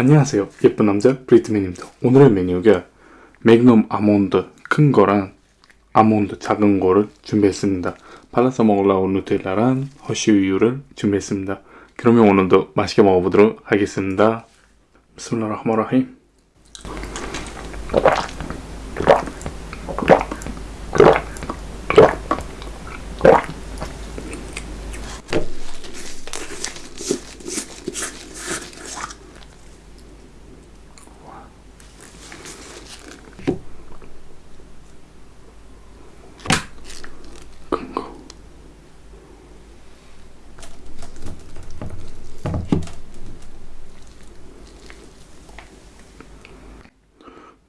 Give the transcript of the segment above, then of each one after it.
안녕하세요. 예쁜 남자 브리트맨입니다 오늘의 메뉴가 맥놈 아몬드 큰 거랑 아몬드 작은 거를 준비했습니다. 발라서 먹으려고 누텔라랑 허쉬우유를 준비했습니다. 그러면 오늘도 맛있게 먹어보도록 하겠습니다. 비스밀라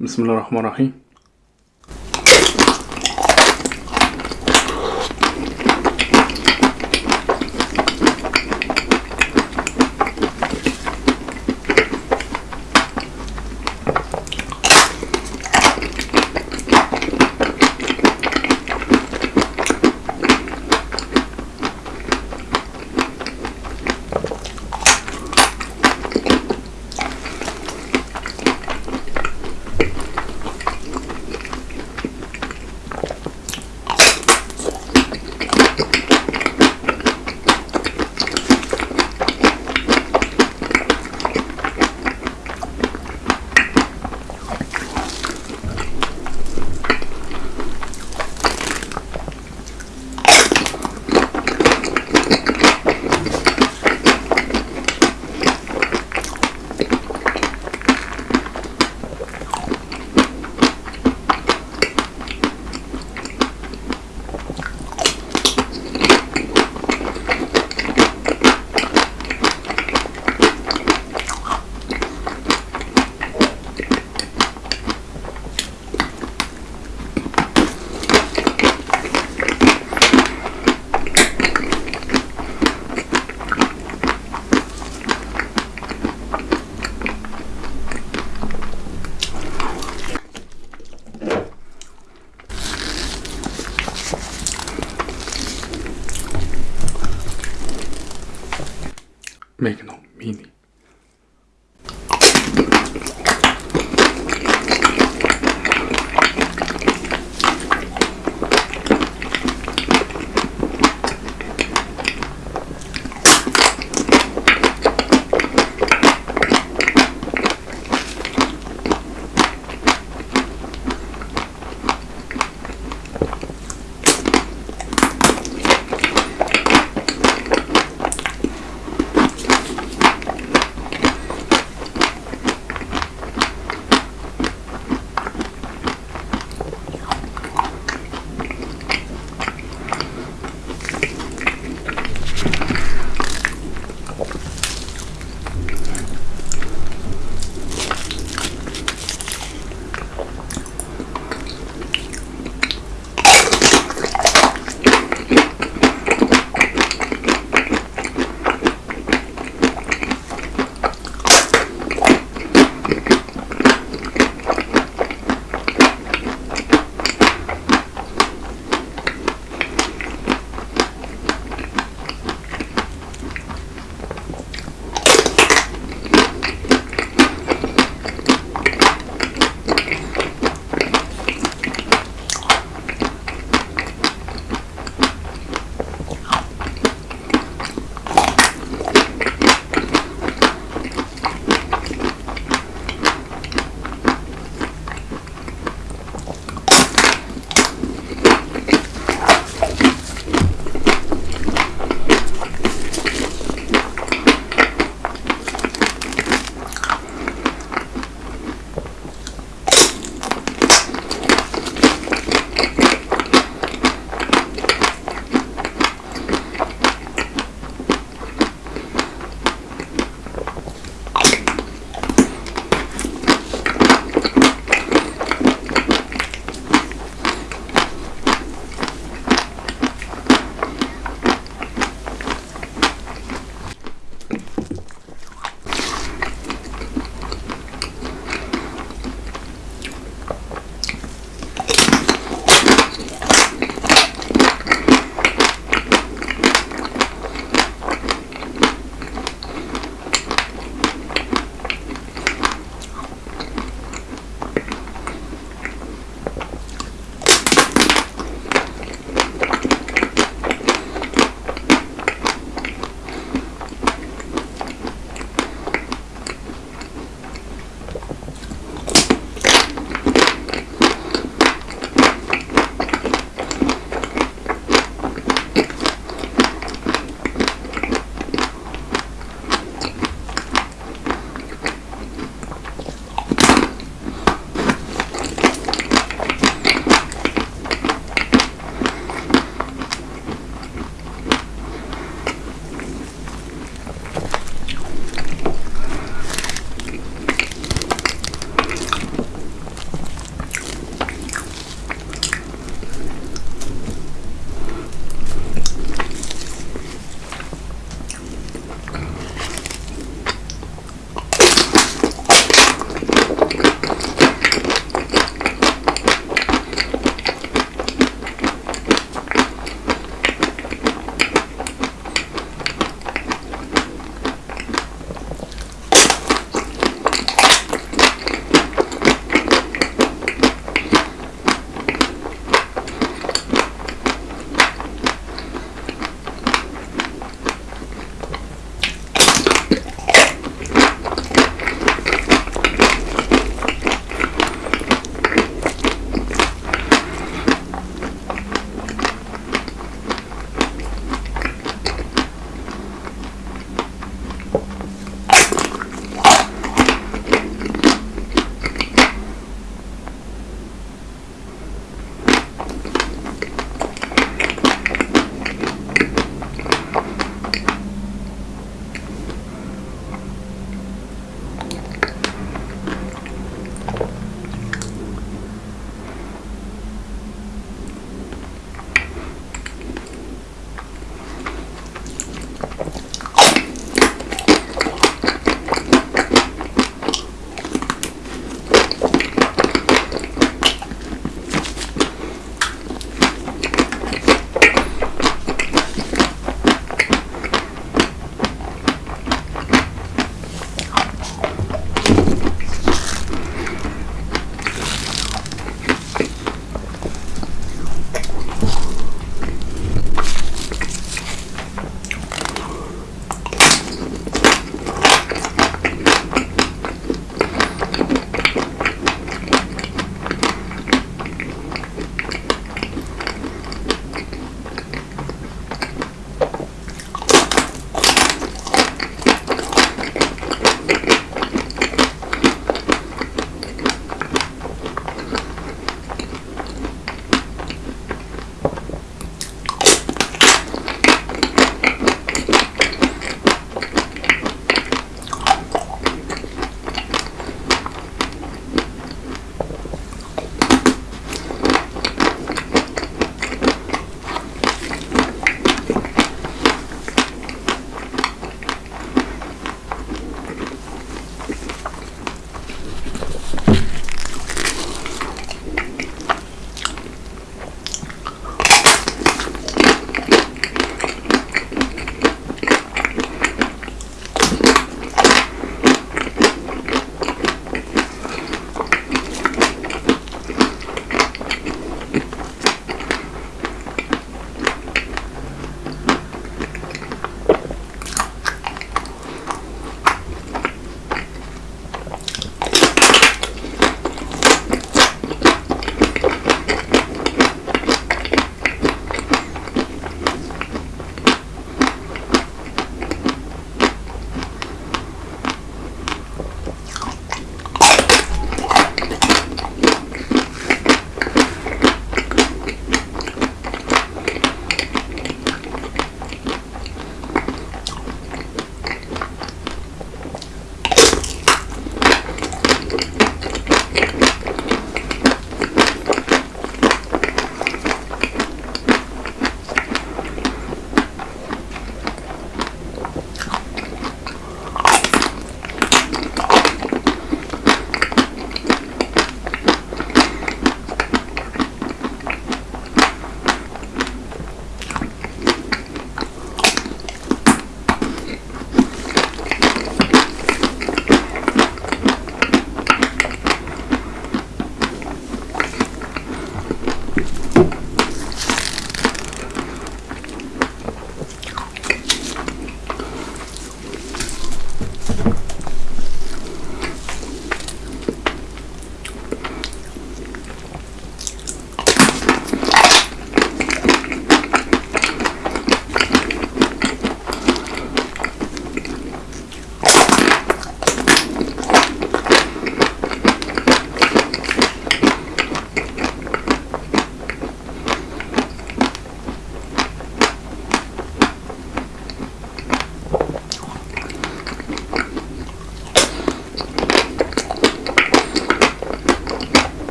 비스밀라 make noise.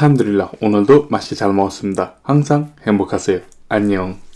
알함드릴라 오늘도 맛있게 잘 먹었습니다. 항상 행복하세요. 안녕.